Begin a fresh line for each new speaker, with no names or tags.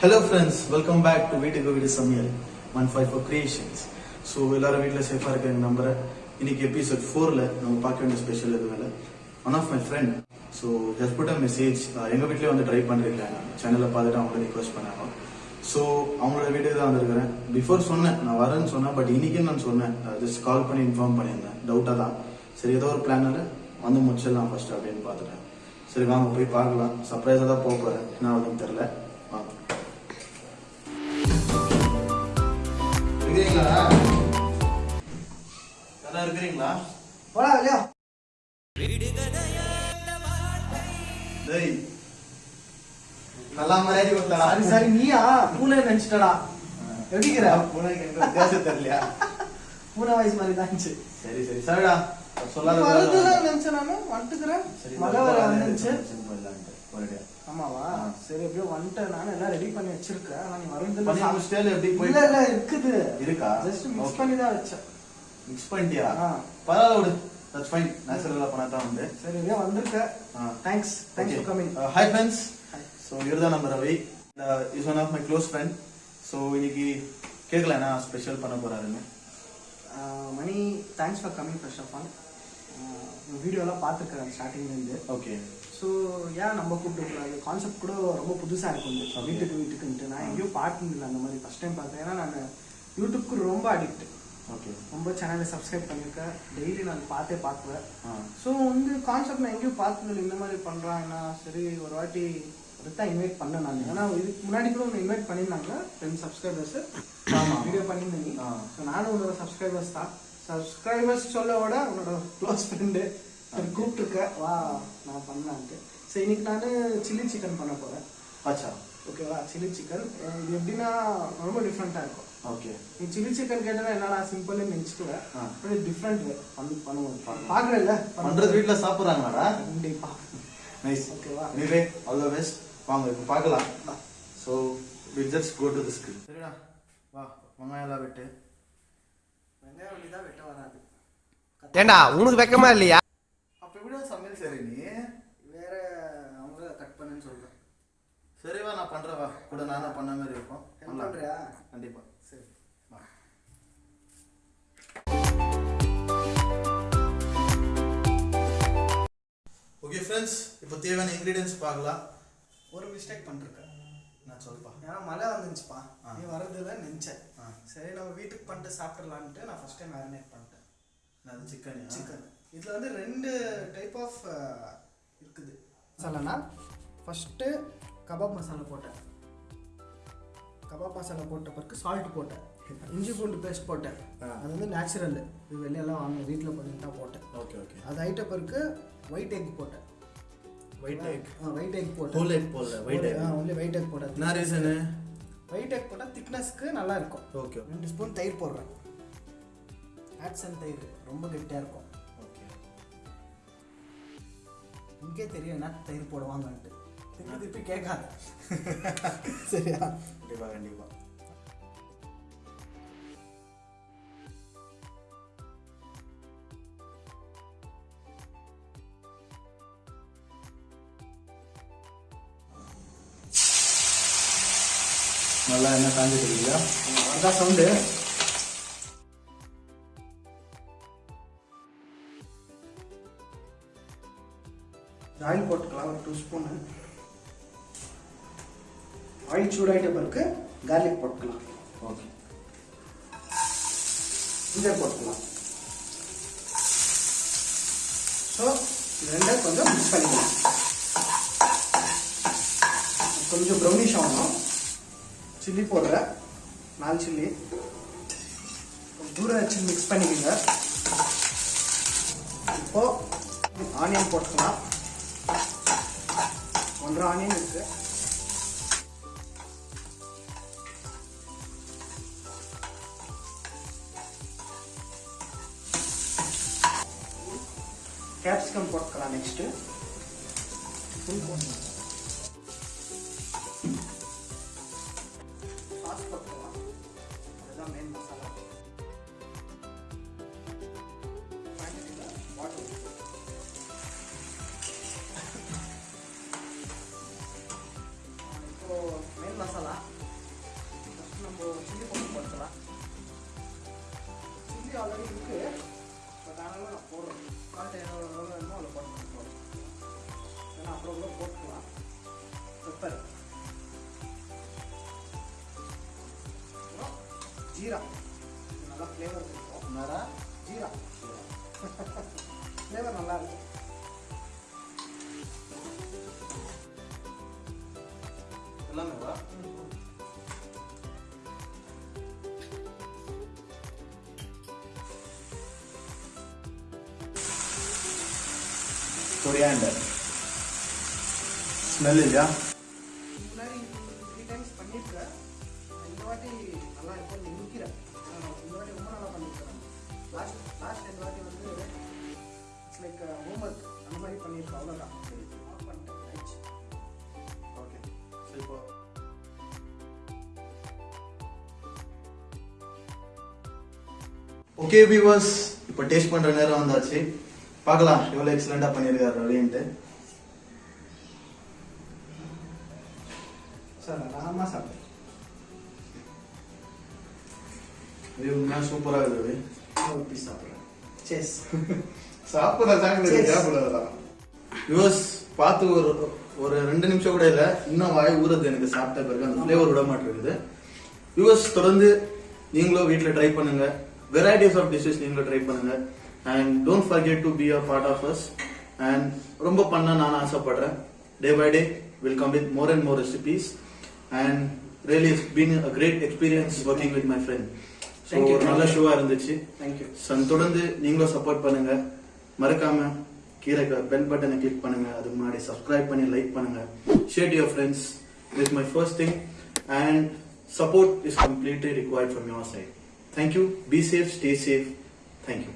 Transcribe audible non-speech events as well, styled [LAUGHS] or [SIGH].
Hello friends welcome back to வீட்டுக்கு வீடு சமையல் one five four creations so எல்லாரும் வீட்டில் சேஃபாக இருக்காங்க நம்புறேன். இன்னைக்கு எபிசோட் ஃபோரில் நம்ம பார்க்க வேண்டிய ஸ்பெஷல் இது மேலே one of my friend so just put a message எங்கள் வீட்லேயே வந்து ட்ரை பண்ணுறீங்களா சேனலில் பார்த்துட்டு அவங்கள ரிக்வஸ்ட் பண்ணாங்க. ஸோ அவங்களோட வீட்டுக்கு தான் வந்திருக்கிறேன். பிஃபோர் சொன்னேன் நான் வரேன்னு சொன்னேன் பட் இன்னைக்கு நான் சொன்னேன். ஜஸ்ட் கால் பண்ணி இன்ஃபார்ம் பண்ணியிருந்தேன். டவுட்டாக தான். சரி ஏதோ ஒரு பிளானில் வந்து முடிச்சிடலாம் ஃபர்ஸ்ட் அப்படின்னு பார்த்துட்டேன். சரி வாங்க போய் பார்க்கலாம். சர்ப்ரைஸாக தான் போக போகிறேன் என்ன ஆகுதுன்னு தெரில இருக்கிறீங்களா யாரா இருக்கிறீங்களா
போடா
டேய் நல்லா மரியாதை கொடுத்தாடா
சரி சரி நீயா பூனை நினைச்சிட்டடா எப்படிங்கிற
உனக்கு எங்க வித்தியாசம் தெரியலையா
பூனை வயசு மாதிரி தான் இருந்துச்சு
சரி சரி சரிடா சொல்லாத
வருதுதான் நினைச்சேன் நானு வந்துக்கிறேன் மழை வர வந்துச்சு
ஒரேடியா
ஆமாவா. சரி எப்படியோ வந்துட்டேன். நான் எல்லாம் ரெடி பண்ணி வச்சிருக்கேன். ஆனா நீ
முடிச்சிட்டே எப்படி போய்
இல்ல இல்ல இருக்குது.
இருக்கா?
Just mix. பண்ணி தான் வச்சேன்.
மிக்ஸ் பண்ணிட்டியா. பரவாயில்ல விடு. தட்ஸ் ஃபைன் நேச்சுரலா பண்ணா தான் வந்து
சரி எப்படியோ வந்திருக்க thanks thanks for coming
hi friends so இவர் தான் நம்ம Ravi. Is one of my close friend so இன்னைக்கு கேட்கல என்ன ஸ்பெஷல் பண்ண போறாருன்னு?
Mani thanks for coming first of all உங்க வீடியோ எல்லாம் பார்த்துருக்கேன் ஸ்டார்டிங்ல இருந்து.
ஓகே
ஸோ ஏன் நம்ம கூப்பிட்டுக்கூடாது கான்செப்ட் கூட ரொம்ப புதுசாக இருக்கும். வீட்டுக்கு வீட்டுக்குன்ட்டு. நான் எங்கேயும் பார்த்ததில்ல அந்த மாதிரி ஃபஸ்ட் டைம் பார்த்தேன். ஏன்னா நான் யூடியூப்க்கு ரொம்ப அடிக்ட்
ஓகே
ரொம்ப சேனலை சப்ஸ்கிரைப் பண்ணியிருக்கேன். டெய்லி நான் பார்த்தே பார்க்குவேன் ஸோ வந்து கான்செப்ட் நான் எங்கேயும் பார்த்ததில்ல இந்த மாதிரி பண்ணுறாங்கன்னா சரி ஒரு வாட்டி தான் இன்வைட் பண்ணேன் நான். ஏன்னா இதுக்கு முன்னாடி கூட ஒன்று இன்வைட் பண்ணியிருந்தாங்க டென் சப்ஸ்கிரைபர்ஸ். வீடியோ பண்ணியிருந்தீங்க
ஆ.
ஸோ நானும் உன்னோட சப்ஸ்கிரைபர்ஸ் தான். சப்ஸ்கிரைபர்ஸ் சொல்ல விட உன்னோட க்ளோஸ் ஃப்ரெண்டு சரி கூப்பிட்டுருக்க. வா நான் பண்ணலான்ட்டு. சரி இன்னைக்கு நான் சில்லி சிக்கன் பண்ண போகிறேன்
அச்சா.
ஓகேவா சில்லி சிக்கன் இது எப்படின்னா ரொம்ப டிஃப்ரெண்ட்டாக இருக்கும்.
ஓகே
நீ சில்லி சிக்கன் கேட்டா என்னடா சிம்பிள்னு நினச்சிக்குவேன். அப்படி டிஃப்ரெண்ட் பண்ணி பண்ணுவோம் பார்க்குறேன்ல
பண்றது வீட்ல சாப்பிடுறாங்களாடா?
கண்டிப்பா.
நைஸ்
ஓகேவா
எனிவே ஆல் த பெஸ்ட் வாங்க இப்போ பார்க்கலாம் so we just go to the skill சரிடா. வா வெங்காயம் எல்லாம் வெட்டு
வெங்காயம் வண்டி தான் வெட்ட வராது
ஏண்டா உனக்கு வெக்கமா இல்லையா?
அப்போ எப்படி சமையல் சரி நீ.
வேற அவங்க கட் பண்ணுன்னு சொல்றேன்.
சரி வா நான் பண்றேன் வா. கூட நானும் பண்ண மாதிரி இருக்கும். பண்ணலாம்.
பண்றியா?
கண்டிப்பா.
சரி.
வா. ஓகே ஃப்ரெண்ட்ஸ் இப்போ தேவையான இன்க்ரீடியன்ஸ் பார்க்கலாம்.
ஒரு மிஸ்டேக் பண்ணிருக்கேன்
நான் சொல்லுப்பா
ஏன்னா மழை வந்துச்சுப்பா. நீ வரதுல நினைச்சேன். சரி நம்ம வீட்டுக்கு பண்ணிட்டு சாப்பிடலான்ட்டு நான் ஃபர்ஸ்ட் டைம் மேரினேட் பண்ணிட்டேன்.
நான் சிக்கன்
சிக்கன் இதில் வந்து ரெண்டு டைப் ஆஃப் இருக்குது. மசாலானா ஃபஸ்ட்டு கபாப் மசாலா போட்டேன். கபாப் மசாலா போட்ட பிறகு சால்ட் போட்டேன். இஞ்சி பூண்டு பேஸ்ட் போட்டேன்.
ஆ.
அது வந்து நேச்சுரல் இது வெளியெல்லாம் வாங்க வீட்டில் பண்ணிட்டு தான் போட்டேன்.
Okay okay.
அது ஆயிட்ட பிறகு ஒயிட் எக் போட்டேன்.
ஒயிட் எக்
ஒயிட் எக் போட்டேன்.
ஹோல் எக் போடல white egg
only white egg போட்டேன்
என்ன ரீசனு
ஒயிட் எக் போட்டால் திக்னஸ்க்கு நல்லா இருக்கும்
ஓகே
ரெண்டு ஸ்பூன் தயிர் போடுறேன். ஆட்சன் தயிர் ரொம்ப கெட்டியாக இருக்கும்.
ஓகே
இங்கே தெரியும் என்ன தயிர் போடுவாங்கன்ட்டு. திருப்பி திருப்பி கேட்காத. [LAUGHS] சரியா?
கண்டிப்பா கண்டிப்பா. நல்லா என்ன காஞ்சிட்டு இருக்கீங்களா
அதான் சவுண்டு. ஆயில் போட்டுக்கலாம் ஒரு டூ ஸ்பூனு ஆயில் சூடாயிட்ட பிறகு கார்லிக் போட்டுக்கலாம்.
ஓகே
இஞ்சர் போட்டுக்கலாம். ஸோ ரெண்டும் கொஞ்சம் மிக்ஸ் பண்ணிக்கலாம். கொஞ்சம் ப்ரௌனிஷ் ஆகணும். சில்லி போடுறேன் நாலு சில்லி தூரம் வச்சு மிக்ஸ் பண்ணிக்கோங்க. இப்போ ஆனியன் போட்டுக்கலாம். ஒன்றரை ஆனியன் இருக்கு. கேப்சிகம் போட்டுக்கலாம் நெக்ஸ்ட்டு சால்ட் எவ்வளோ எவ்வளோ வேணுமோ அதில் போட்டு போடுறேன் ஏன்னா அப்புறம் கூட போட்டுக்கலாம் பெப்பர் ஜீரா நல்லா ஃப்ளேவர் இருக்கும்
என்னடா
ஜீரா ஃப்ளேவர் நல்லா இருக்கும் ஆஃப் பண்ணிட்டேன் ஆயிடுச்சு
ஓகே வியூவர்ஸ் இப்போ டேஸ்ட் பண்ற நேரம் வந்தாச்சு. பார்க்கலாம். எவ்வளவு எக்ஸலண்டா பண்ணியிருக்காரு அப்படின்ட்டு.
சார் நான் சாப்பிட்டேன்
இது உண்மையா சூப்பரா இருக்குது.
ஒரு பீஸ் சாப்பிட்றேன். செஸ்
சாப்பிட
Cheers. [LAUGHS]
வியூவர்ஸ் பார்த்து ஒரு ஒரு ரெண்டு நிமிஷம் கூட இல்ல. இன்னும் வாய் ஊறுது எனக்கு சாப்பிட்ட பிறகு. அந்த ஃப்ளேவர் விட மாட்டேங்குது. வியூவர்ஸ் தொடர்ந்து நீங்களும் வீட்டில் ட்ரை பண்ணுங்க. வெரைட்டிஸ் ஆஃப் டிஷ்ஷஸ் நீங்களும் ட்ரை பண்ணுங்க. And don't forget to be a part of us and ரொம்ப பண்ண நான் ஆசைப்படுறேன். Day by day will come with more and more recipes and really it's been a great experience working with my friend
Thank you,
ஒரு நல்ல
thank you.
ஷோவா இருந்துச்சு
thank you
Sun தொடர்ந்து நீங்களும் support பண்ணுங்க. மறக்காம கீழே பெல் பட்டனை கிளிக் பண்ணுங்க. அதுக்கு முன்னாடி சப்ஸ்கிரைப் பண்ணி லைக் பண்ணுங்க. Share your friends is my first thing and support is completely required from your side thank you be safe stay safe thank you